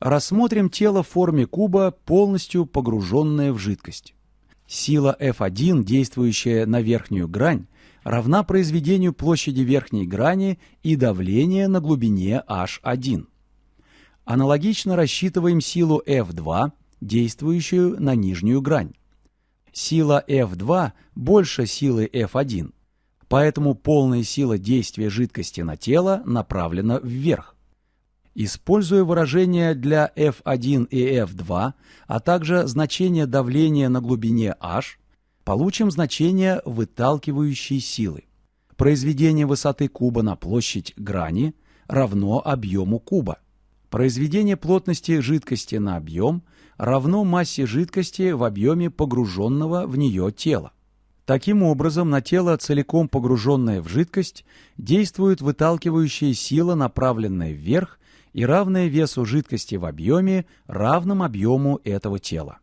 Рассмотрим тело в форме куба, полностью погруженное в жидкость. Сила F1, действующая на верхнюю грань, равна произведению площади верхней грани и давления на глубине H1. Аналогично рассчитываем силу F2, действующую на нижнюю грань. Сила F2 больше силы F1, поэтому полная сила действия жидкости на тело направлена вверх. Используя выражения для F1 и F2, а также значение давления на глубине H, получим значение выталкивающей силы. Произведение высоты куба на площадь грани равно объему куба. Произведение плотности жидкости на объем равно массе жидкости в объеме погруженного в нее тела. Таким образом, на тело, целиком погруженное в жидкость, действует выталкивающая сила, направленная вверх и равная весу жидкости в объеме, равном объему этого тела.